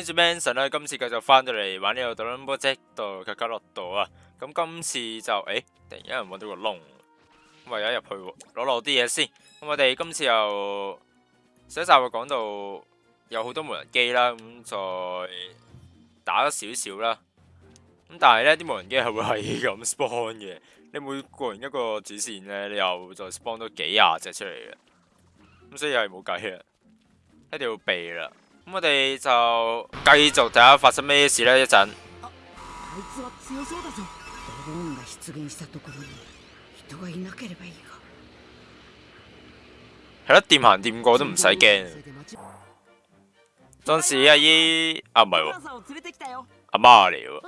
開始 Manson 咧，今次繼續翻到嚟玩呢個《Dragon Ball Z》度嘅卡洛度啊！咁今次就誒，突然間揾到個窿，咁為咗入去攞落啲嘢先。咁我哋今次又上一集會講到有好多無人機啦，咁再打咗少少啦。咁但係咧，啲無人機係會係咁 spawn 嘅。你每過完一個主線咧，你又再 spawn 多幾廿隻出嚟嘅。咁所以係冇計啦，一定要避啦。咁我哋就繼續睇下發生咩事呢？一陣。係咯，掂行掂過都唔使驚。當時阿姨啊，唔係喎，阿媽嚟喎。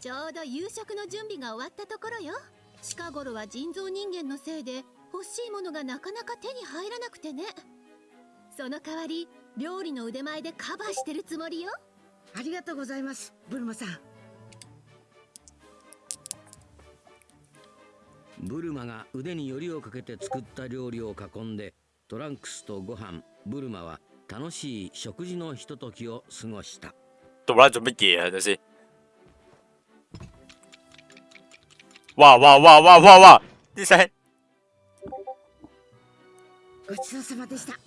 ちょうど夕食の準備が終わったところよ 近頃は人造人間のせいで欲しいものがなかなか手に入らなくてね。その代わり料理の腕前でカバーしてるつもりよ。ありがとうございますブルマさん。ブルマが腕によりをかけて作った料理を囲んでトランクスとご飯。ブルマは楽しい食事のひとときを過ごした。做乜做乜嘢啊？等先。哇哇哇哇哇哇！啲聲。ごちそうさまでしたと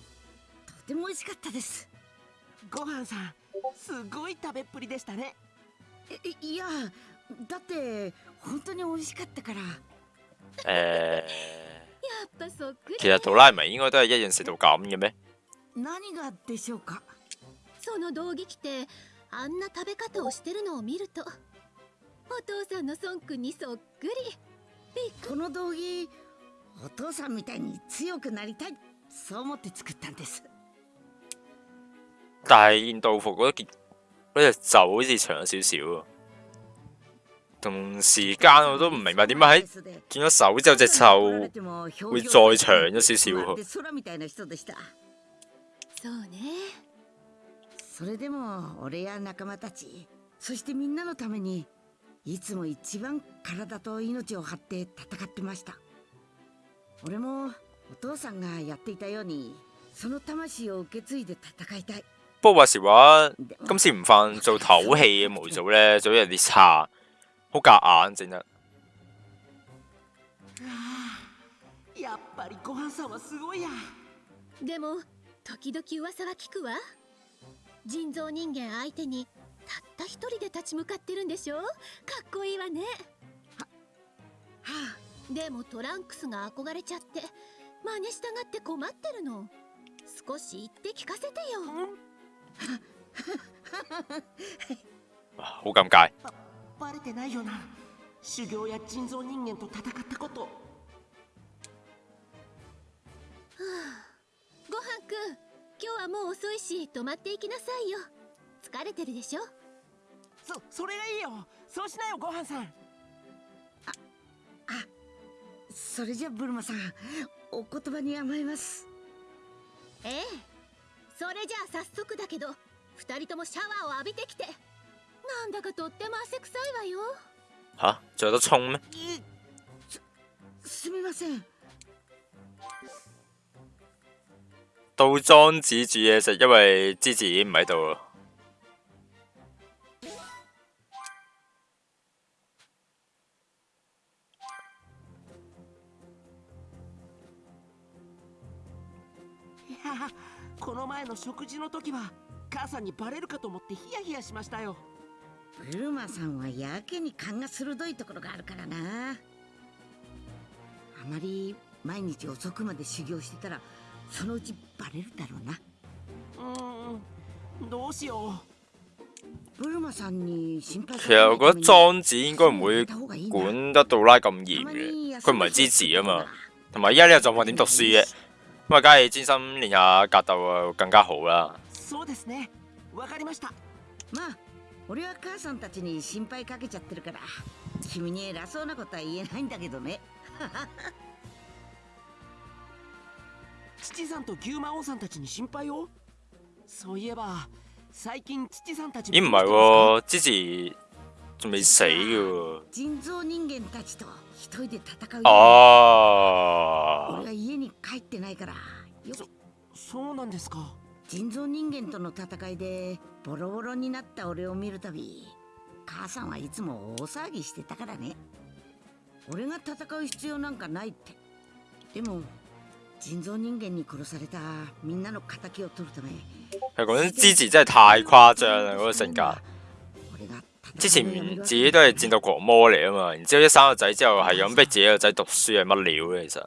ても美味しかったですご飯さんすごい食べっぷりでしたねいいやだって本当に美味しかったから誒、呃，やっぱそっくり其實杜拉唔係應該都係一樣食到咁嘅咩？何がでしょうかその道着着てあんな食べ方をしてるのを見るとお父さんの孫君にそっくり。この道着お父さんみたいに強くなりたいそう思って作ったんです。但係見道服嗰件嗰隻袖好似長咗少少喎，同時間我都唔明白點解喺見咗手之後隻袖會再長咗少少喎。空みたいな人でしたそうね。それでも俺や仲間たちそしてみんなのためにいつも一番体と命を張って戦ってました。俺もお父さんがやっていたようにその魂を受け継いで戦いたい。不過話時話，今次唔放做唞氣嘅模組咧，就有啲差，好夾硬整得。やっぱりご飯さんはすごいや。でも時々噂は聞くわ。人造人間相手にたった一人で立ち向かってるんでしょ？かっこいいわね。はでもトランクスが憧れちゃって真似したがって困ってるの。少し言って聞かせてよ。好尷尬。バレてないよな。修行や人造人間と戦ったこと。ごはんくん。今日はもう遅いし泊まっていきなさいよ。疲れてるでしょ？そそれがいいよ。そうしなよご飯さん。それじゃブルマさんお言葉に甘えます。ええ。それじゃあ早速だけど二人ともシャワーを浴びてきて。なんだかとっても汗臭いわよ。吓，仲有得沖咩？すみません。到莊子煮嘢食，因為芝士已經唔喺度啦。やこの前の食事の時は母さんにバレるかと思ってヒヤヒヤしましたよ。ブルマさんはやけに勘が鋭いところがあるからな。あまり毎日遅くまで修行してたらそのうちバレるだろうな。うーんどうしよブルマさんに心配其實我覺得莊子應該唔會管得杜拉咁嚴嘅，佢唔係支持啊嘛。同埋依家呢個狀況點讀書嘅？咁啊，梗係專心練下格鬥啊，更加好啦。うそうですね。わかりました。まあ俺は母さんたちに心配かけちゃってるから君に偉そうなことは言えないんだけどね。父さんと牛魔王さんたちに心配を？そういえば最近父さんたち咦唔係喎，之前仲未死嘅喎。人造人間たちと一人で戦うよ。哦俺。が家に帰ってないから。よそうなんですか？人造人間との戦いでボロボロになった俺を見るたび母さんはいつも大騒ぎしてたからね。俺が戦う必要なんかないって。でも人造人間に殺されたみんなの敵を取るため其實講真，之前真係太誇張啦嗰個性格。俺が之前戦うのやめろ自己都係戰鬥狂魔嚟啊嘛，然之後一生個仔之後係咁逼自己個仔讀書係乜料咧？其實，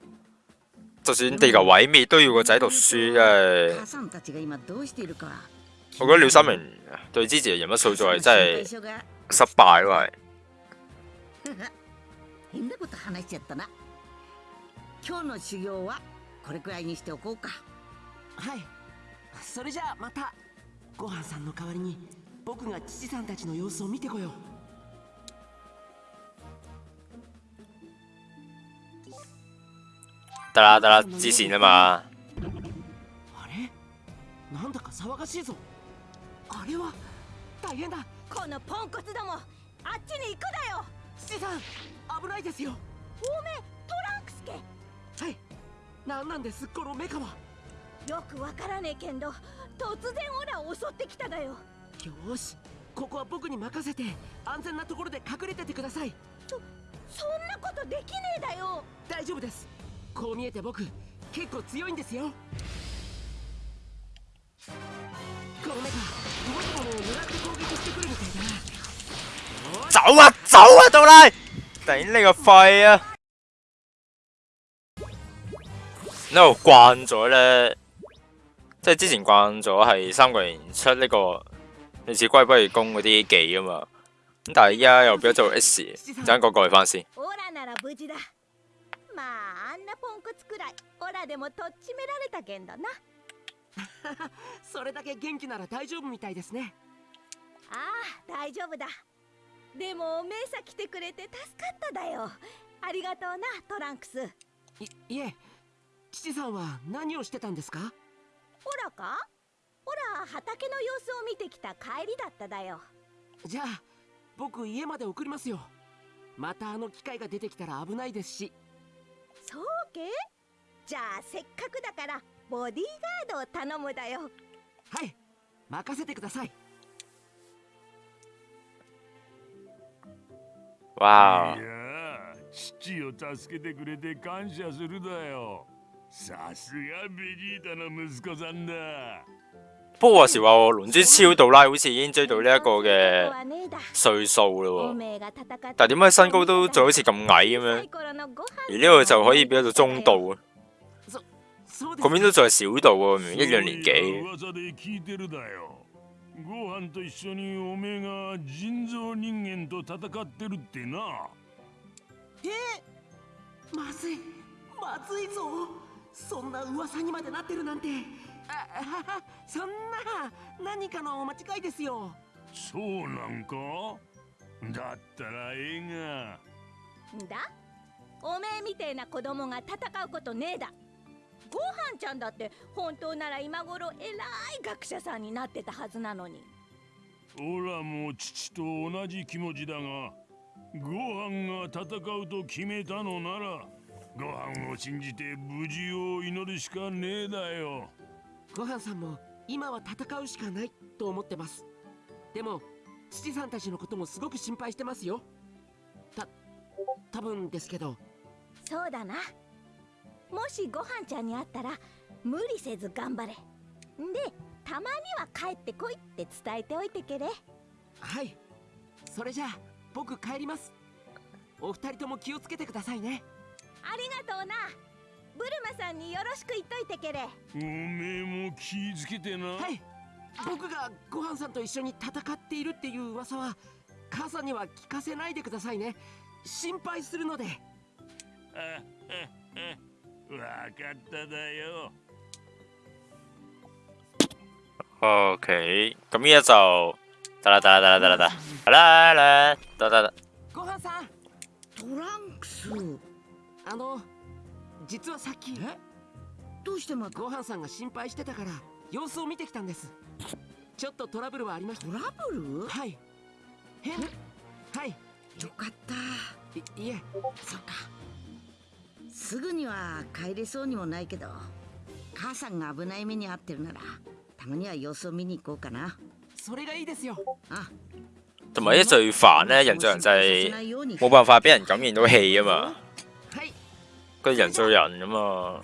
就算地球毀滅都要個仔讀書，真係母。さんたちが今どうしているか我覺得廖三明對之前嘅人物塑造係真係心配性が失敗咯，係。 僕が父さんたちの様子を見てこよう。得啦得啦，之前啊嘛，あれ？なんだか騒がしいぞ。あれは？大変だ。このポンコツどもあっちに行くだよ。父さん危ないですよ。おめえトランクスけ。はい。何なんですこのメカは。よくわからねえけんど突然オラを襲ってきただよよーし。ここは僕に任せて安全なところで隠れててください。そんなことできねえだよ。大丈夫です。こう見えて僕結構強いんですよ。このメカ動くものを狙って攻撃してくるみたいだ。な走啊走啊，到拉，頂你個肺啊！no 慣咗咧，即係之前慣咗係三個人出呢、個類似龜不如公嗰啲技啊嘛，咁但係依家又變咗做 S，等陣個過去翻先。オラなら無事だ。まああんなポンコツくらいオラでもとっちめられたけんだな。それだけ元気なら大丈夫みたいですね。ああ大丈夫だ。でもメイサ来てくれて助かっただよ。ありがとうなトランクス。いいえ父さんは何をしてたんですか？オラか？オラ畑の様子を見てきた帰りだっただよ。じゃあ僕家まで送りますよ。またあの機械が出てきたら危ないですし。そうけ？じゃあせっかくだからボディーガードを頼むだよ。はい。任せてください。わいやあ父を助けてくれて感謝するだよ。さすがベジータの息子さんだ不過話時話喎，龍珠超杜拉好似已經追到呢一個嘅はねえだ歲數お咯喎，めえが戦って但係點解身高都仲好似咁矮咁樣？サイコロのご飯而呢個就可以變到中度啊，そうです嗰邊都仲係小度喎，明明一樣年紀。 あ あそんな何かの間違いですよ。そうなんか？だったらええが。んだ？おめえみてえな子供が戦うことねえだ。ごはんちゃんだって本当なら今頃偉い学者さんになってたはずなのに。オラも父と同じ気持ちだがご飯が戦うと決めたのならご飯を信じて無事を祈るしかねえだよごはんさんも今は戦うしかないと思ってます。でも父さんたちのこともすごく心配してますよ。た多分ですけど。そうだな。もしごはんちゃんに会ったら無理せず頑張れ。んでたまには帰ってこいって伝えておいてけれ。はい。それじゃあ僕帰ります。お二人とも気をつけてくださいね。ありがとうなブルマさんによろしく言っといてけれ。おめえも気ぃつけてな、はい。僕がごはんさんと一緒に戦っているっていう噂は母さんには聞かせないでくださいね。心配するので。あ わかっただよ。OK，咁依家就得啦得啦得啦得啦得啦得啦啦得得得，ごはんさん。トランクス。あの実はさっきえ？どうしてまた？ごはんさんが心配してたから様子を見てきたんです。ちょっとトラブルはありました。トラブル？はい。変はい。よかった。いいえ。そっか。すぐには帰れそうにもないけど母さんが危ない目に遭ってるならたまには様子を見に行こうかな。それがいいですよ。あ。同埋啲最煩咧，人造人就係冇辦法俾人感染到氣啊嘛，はい佢人造人咁嘛，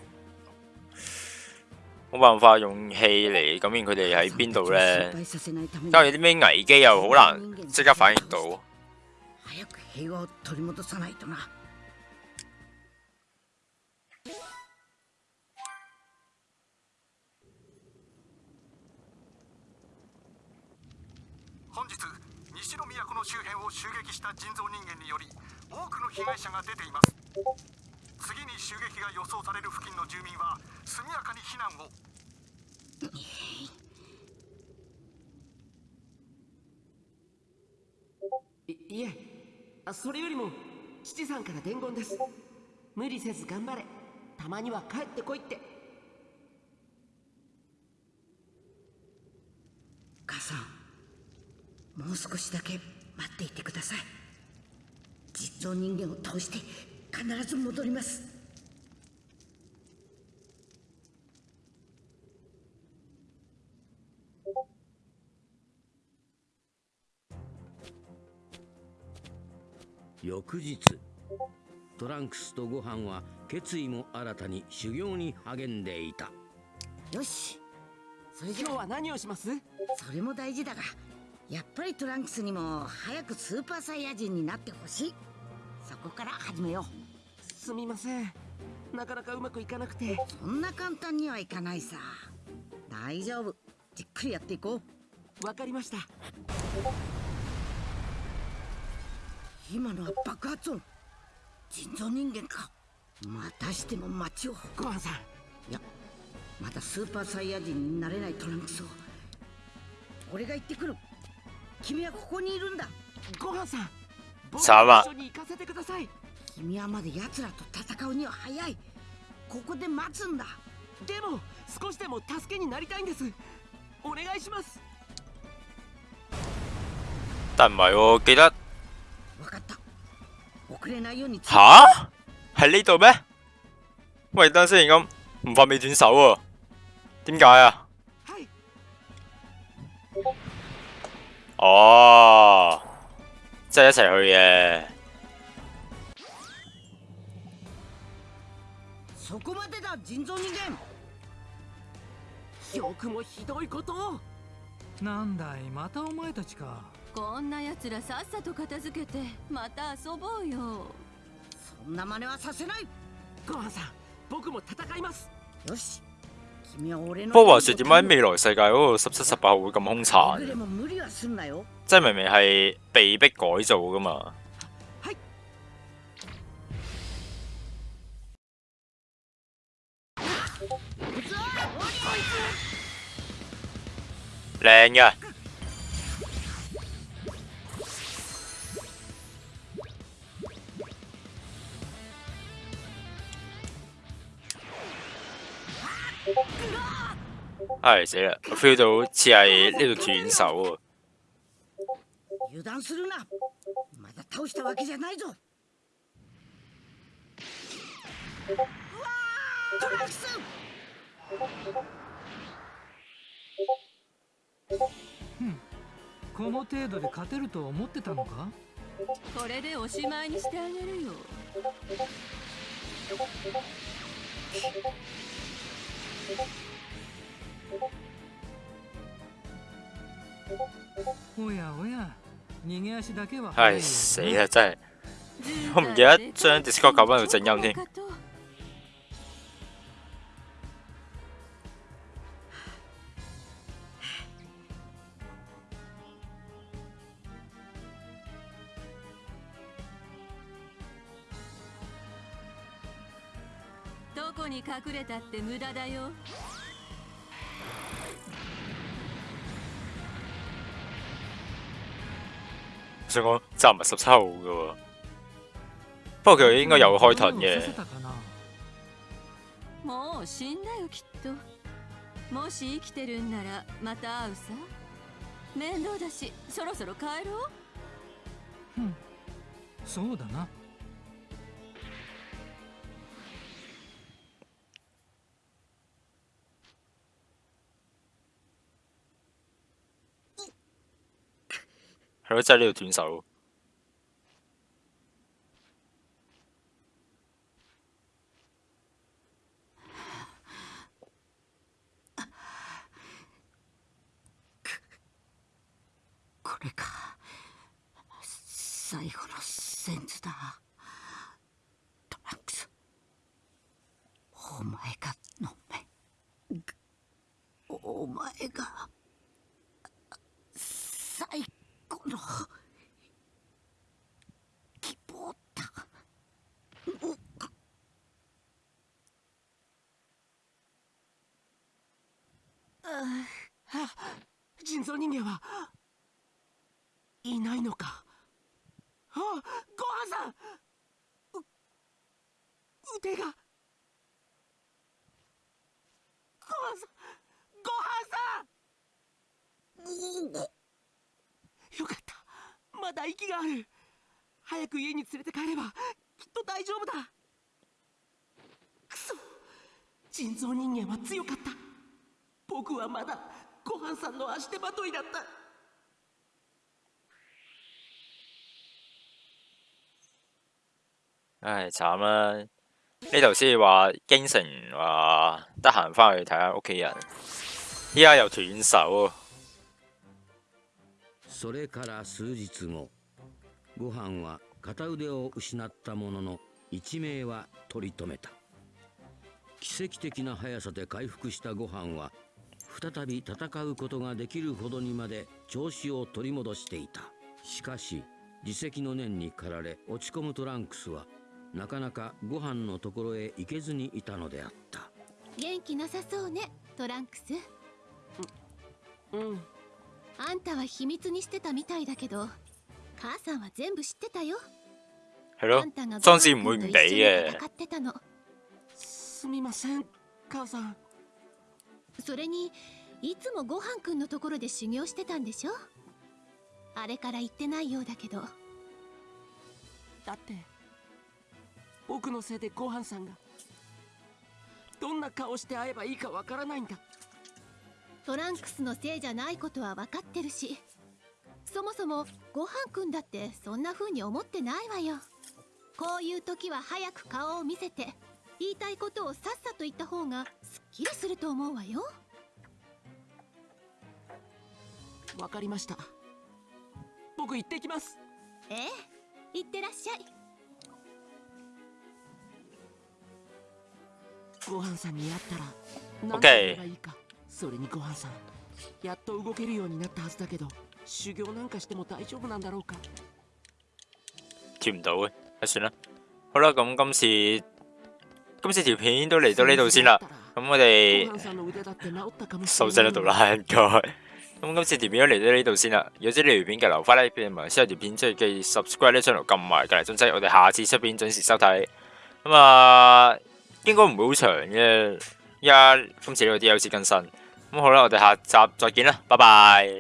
冇辦法用氣嚟感染佢哋喺邊度咧。加上有啲咩危機又好難即刻反應到。早く平和を取り戻さないとな本日西の都の周辺を襲撃した人造人間により多くの被害者が出ています次に襲撃が予想される付近の住民は速やかに避難を。いいえあそれよりも父さんから伝言です。無理せず頑張れ。たまには帰ってこいって。母さんもう少しだけ待っていてください。実像人間を倒して必ず戻ります。翌日トランクスとご飯は決意も新たに修行に励んでいた。よし。それじゃ今日は何をします？それも大事だがやっぱりトランクスにも早くスーパーサイヤ人になってほしい。そこから始めよすみません。なかなかうまくいかなくて。うそんな簡単にはいかないさ。大丈夫。じっくりやっていこう。わかりました。今のは爆発音。人造人間か。またしても街を。ごはんさん。いやまだスーパーサイヤ人になれないトランクスを。俺が行ってくる。君はここにいるんだ。ごはんさん。僕と一緒に行かせてください君はまだ奴らと戦うには早い。ここで待つんだ。でも少しでも助けになりたいんです。お願いします。但唔係喎，記得分かった。遅れないように吓喺呢度咩？喂，等陣先咁，唔發未斷手喎，點解啊？はい。哦，即係一齊去嘅。そこまでだ人造人間。よくもひどいことを。なんだいまたお前たちか。こんな奴らさっさと片付けてまた遊ぼうよ。そんな真似はさせない。ごはんさん僕も戦います。よし。君は俺の不過話說點解未來世界嗰個十七十八號會咁兇殘？も無理はすんなよ即係明明係被逼改造噶嘛。靚嘅，唉死啦！我 feel 到好似係呢度斷手喎。油断するなまだ倒したわけじゃないぞうわートランクス この程度で勝てると思ってたのか？これでおしまいにしてあげるよ。おやおや。逃げ足だけは唉死啦！真係我唔記得將 Discord 校翻到正音添。どこに隠れたって無駄だよ。想講就唔係十七號嘅喎，不過佢應該有開盾嘅。もう死んだよきっと。もし生きてるんならまた会うさ。面倒だしそろそろ帰ろう。うん。そうだな系咯，真系呢度斷手。人造人間はいないのか。あごはんさん。う腕が。ごはんさんごはんさん。よかった。まだ息がある早く家に連れて帰ればきっと大丈夫だ。くそ。人造人間は強かった。僕はまだごはんさんの足手まといだった。唉，慘啦！呢度先話京城話得閒翻去睇下屋企人，依家又斷手。それから数日後ご飯は片腕を失ったものの一命は取り留めた。奇跡的な速さで回復したご飯は再び戦うことができるほどにまで調子を取り戻していた。しかし自責の念に駆られ落ち込むトランクスはなかなかご飯のところへ行けずにいたのであった。元気なさそうねトランクス。うんあんたは秘密にしてたみたいだけど母さんは全部知ってたよ。係咯あんたが、莊子唔會唔俾嘅。戦ってたの。すみません母さん。それにいつもごはんくんのところで修行してたんでしょ？あれから言ってないようだけど。だって僕のせいでごはんさんがどんな顔して会えばいいかわからないんだ。トランクスのせいじゃないことは分かってるしそもそもごはんくんだってそんな風に思ってないわよ。こういう時は早く顔を見せて言いたいことをさっさと言った方がすっきりすると思うわよ。わかりました。僕行ってきます。ええいってらっしゃい。ごはんさんに会ったら何て OK 言えばいいか。それにごはんさんやっと動けるようになったはずだけど修行なんかしても大丈夫なんだろうか貼唔到嘅，啊算啦。好啦，咁今次今次條片都嚟到呢度先啦。咁我哋ごはんさんの腕だって治ったかもし收れない聲喺度啦，應該。咁今次條片都嚟到呢度先啦。如果知呢條片嘅留翻呢片同埋之後條片即係記 subscribe 呢 channel 撳埋隔離鐘仔，我哋下次出片準時收睇。咁啊，應該唔會好長嘅，依家今次呢個 DLC 更新。咁好啦，我哋下集再見啦，拜拜。